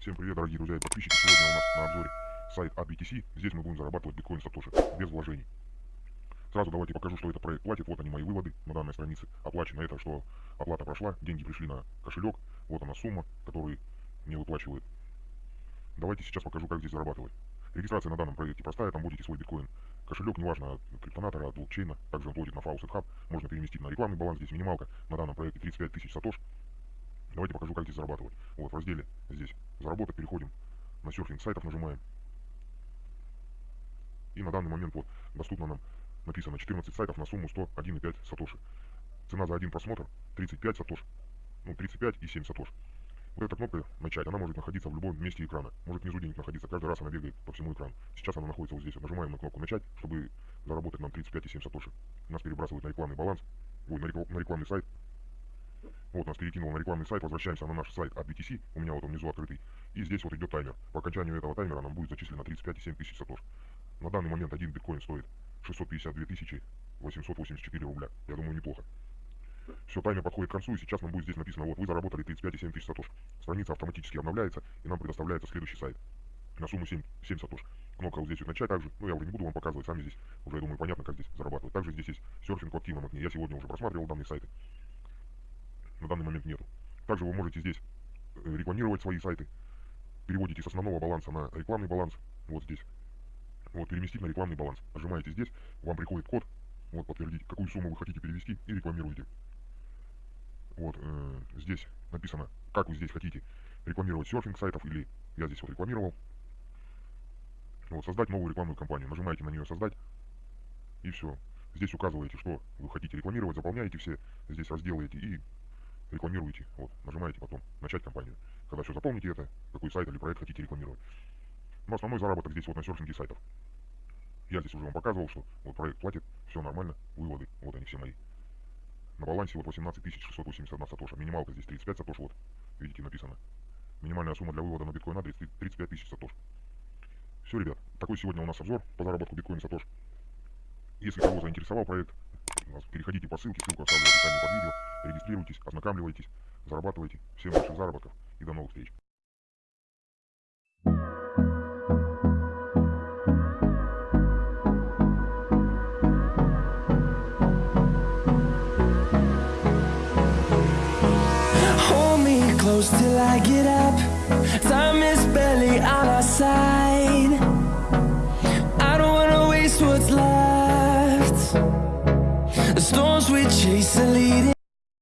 Всем привет, дорогие друзья и подписчики. Сегодня у нас на обзоре сайт AdBTC. Здесь мы будем зарабатывать биткоин Сатоши без вложений. Сразу давайте покажу, что это проект платит. Вот они мои выводы на данной странице. Оплачено это, что оплата прошла, деньги пришли на кошелек. Вот она сумма, которую мне выплачивают. Давайте сейчас покажу, как здесь зарабатывать. Регистрация на данном проекте простая, там вводите свой биткоин. Кошелек, неважно, от криптонатора, от блокчейна, также он платит на Faucet Hub. Можно переместить на рекламный баланс, здесь минималка на данном проекте 35 тысяч сатош. Давайте покажу, как здесь зарабатывать. Вот в разделе здесь заработать переходим на серфинг сайтов, нажимаем. И на данный момент вот доступно нам написано 14 сайтов на сумму 101,5 сатоши. Цена за один просмотр 35 сатош. Ну, 35 и 7 сатош. Вот эта кнопка «Начать», она может находиться в любом месте экрана. Может внизу где-нибудь находиться. Каждый раз она бегает по всему экрану. Сейчас она находится вот здесь. Нажимаем на кнопку «Начать», чтобы заработать нам 35 и 7 сатоши. Нас перебрасывают на рекламный баланс. Ой, на, рекламный сайт. Вот нас перекинул на рекламный сайт, возвращаемся на наш сайт от BTC, у меня вот он внизу открытый. И здесь вот идет таймер. По окончанию этого таймера нам будет зачислено 35,7 тысяч сатош. На данный момент один биткоин стоит 652 тысячи 884 рубля. Я думаю, неплохо. Все, таймер подходит к концу, и сейчас нам будет здесь написано, вот, вы заработали 35,7 тысяч сатош. Страница автоматически обновляется, и нам предоставляется следующий сайт на сумму 7, 7 сатош. Кнопка вот здесь вот начать также, ну я уже не буду вам показывать, сами здесь уже, я думаю, понятно, как здесь зарабатывать. Также здесь есть серфинг активном окне. Я сегодня уже просматривал данные сайты на данный момент нету. Также вы можете здесь э, рекламировать свои сайты. Переводите с основного баланса на рекламный баланс. Вот здесь. Вот, переместить на рекламный баланс. Нажимаете здесь, вам приходит код. Вот, подтвердить, какую сумму вы хотите перевести и рекламируете. Вот, э, здесь написано, как вы здесь хотите рекламировать серфинг сайтов или я здесь вот рекламировал. Вот, создать новую рекламную кампанию. Нажимаете на нее создать и все. Здесь указываете, что вы хотите рекламировать, заполняете все, здесь разделаете и рекламируете, вот, нажимаете потом «Начать кампанию». Когда все заполните это, какой сайт или проект хотите рекламировать. Но основной заработок здесь вот на серфинге сайтов. Я здесь уже вам показывал, что вот проект платит, все нормально, выводы, вот они все мои. На балансе вот 18 681 сатоша, минималка здесь 35 сатош, вот, видите, написано. Минимальная сумма для вывода на биткоин адрес 35 тысяч сатош. Все, ребят, такой сегодня у нас обзор по заработку биткоин сатош. Если кого заинтересовал проект, переходите по ссылке, ссылку оставлю в описании под видео, регистрируйтесь, ознакомливайтесь, зарабатывайте. Всем больших заработков и до новых встреч. till I get up Time is barely on our side I don't wanna waste what's left we chase are leading